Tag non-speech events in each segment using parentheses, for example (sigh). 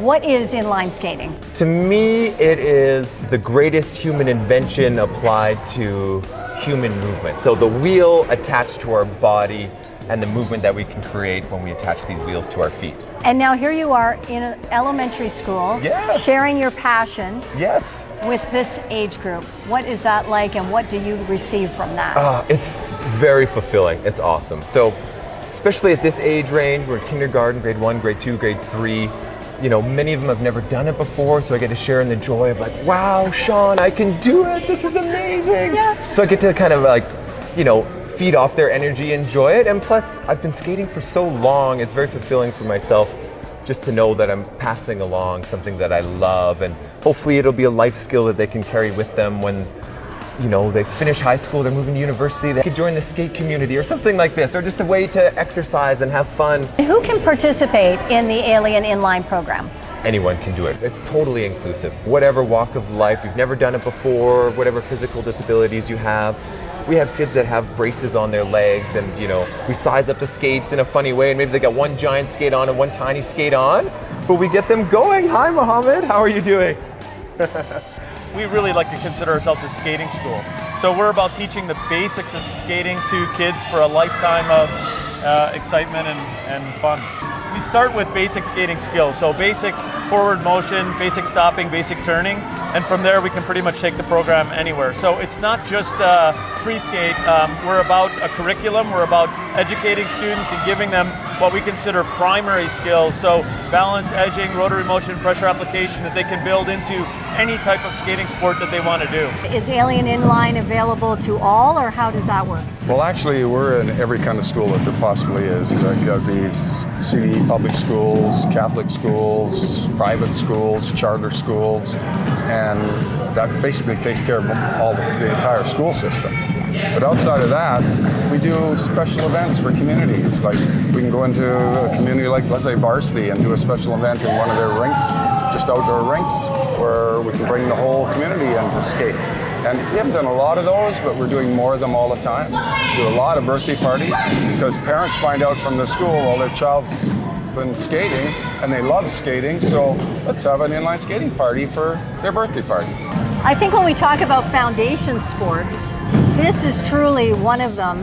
What is inline skating? To me, it is the greatest human invention applied to human movement. So the wheel attached to our body and the movement that we can create when we attach these wheels to our feet. And now here you are in elementary school, sharing your passion Yes. with this age group. What is that like and what do you receive from that? Uh, it's very fulfilling. It's awesome. So, especially at this age range, we're in kindergarten, grade one, grade two, grade three. You know, many of them have never done it before, so I get to share in the joy of like, wow, Sean, I can do it. This is amazing. Yeah. So I get to kind of like, you know, feed off their energy, enjoy it, and plus, I've been skating for so long. It's very fulfilling for myself just to know that I'm passing along something that I love, and hopefully, it'll be a life skill that they can carry with them when you know, they finish high school, they're moving to university, they could join the skate community or something like this, or just a way to exercise and have fun. Who can participate in the Alien Inline program? Anyone can do it. It's totally inclusive. Whatever walk of life, you've never done it before, whatever physical disabilities you have. We have kids that have braces on their legs and, you know, we size up the skates in a funny way and maybe they got one giant skate on and one tiny skate on, but we get them going. Hi, Mohammed, how are you doing? (laughs) we really like to consider ourselves a skating school. So we're about teaching the basics of skating to kids for a lifetime of uh, excitement and, and fun. We start with basic skating skills, so basic forward motion, basic stopping, basic turning, and from there we can pretty much take the program anywhere. So it's not just uh, free skate, um, we're about a curriculum, we're about educating students and giving them what we consider primary skills, so balance, edging, rotary motion, pressure application that they can build into any type of skating sport that they want to do. Is Alien Inline available to all or how does that work? Well, actually, we're in every kind of school that there possibly is. Uh, got to be CBE public schools, Catholic schools, private schools, charter schools, and that basically takes care of all the, the entire school system. But outside of that, we do special events for communities. Like we can go into a community like, let's say, Varsity and do a special event in one of their rinks, just outdoor rinks, where we can bring the whole community in to skate. And we haven't done a lot of those, but we're doing more of them all the time. Do a lot of birthday parties because parents find out from the school, well, their child's been skating and they love skating, so let's have an inline skating party for their birthday party. I think when we talk about foundation sports, this is truly one of them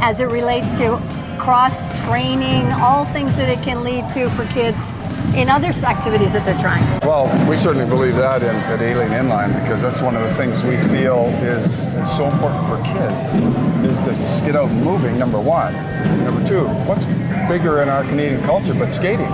as it relates to cross training, all things that it can lead to for kids in other activities that they're trying. Well, we certainly believe that in, at Alien Inline because that's one of the things we feel is, is so important for kids is to just get out moving, number one. Number two, what's bigger in our Canadian culture but skating?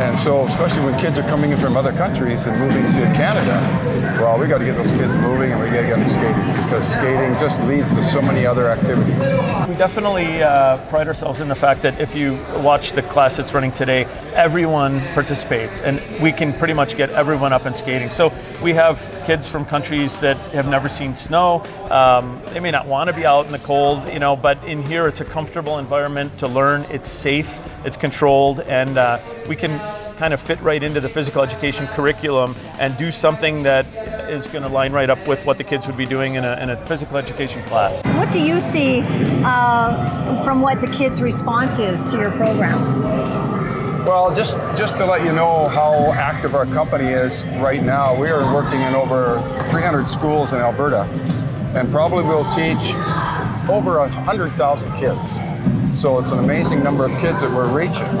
And so, especially when kids are coming in from other countries and moving to Canada, well, we got to get those kids moving and we got to get them skating because skating just leads to so many other activities. We definitely uh, pride ourselves in the fact that if you watch the class that's running today, everyone participates and we can pretty much get everyone up and skating. So we have kids from countries that have never seen snow. Um, they may not want to be out in the cold, you know, but in here it's a comfortable environment to learn. It's safe, it's controlled, and uh, we can kind of fit right into the physical education curriculum and do something that is going to line right up with what the kids would be doing in a, in a physical education class. What do you see uh, from what the kids' response is to your program? Well, just, just to let you know how active our company is right now, we are working in over 300 schools in Alberta and probably will teach over 100,000 kids. So it's an amazing number of kids that we're reaching.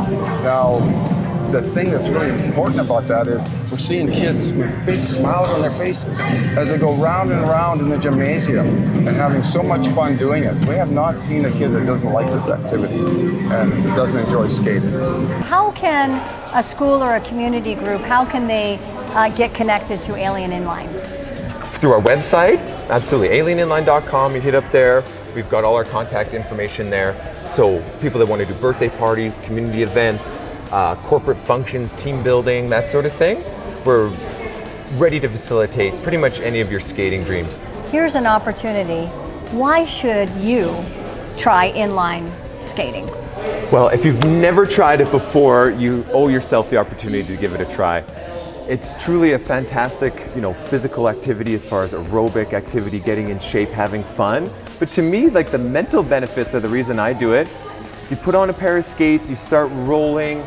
Now, the thing that's really important about that is we're seeing kids with big smiles on their faces as they go round and round in the gymnasium and having so much fun doing it. We have not seen a kid that doesn't like this activity and doesn't enjoy skating. How can a school or a community group, how can they uh, get connected to Alien Inline? Through our website, absolutely, alieninline.com, you hit up there, we've got all our contact information there. So people that want to do birthday parties, community events, uh, corporate functions, team building, that sort of thing, we're ready to facilitate pretty much any of your skating dreams. Here's an opportunity. Why should you try inline skating? Well, if you've never tried it before, you owe yourself the opportunity to give it a try. It's truly a fantastic, you know, physical activity as far as aerobic activity, getting in shape, having fun. But to me, like the mental benefits are the reason I do it. You put on a pair of skates, you start rolling,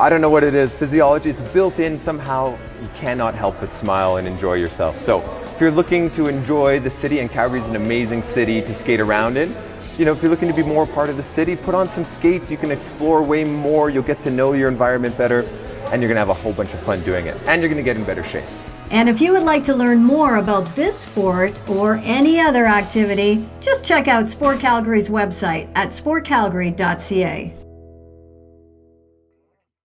I don't know what it is, physiology, it's built in somehow. You cannot help but smile and enjoy yourself. So if you're looking to enjoy the city, and Calgary's an amazing city to skate around in, you know, if you're looking to be more part of the city, put on some skates, you can explore way more, you'll get to know your environment better, and you're gonna have a whole bunch of fun doing it. And you're gonna get in better shape. And if you would like to learn more about this sport or any other activity, just check out Sport Calgary's website at sportcalgary.ca.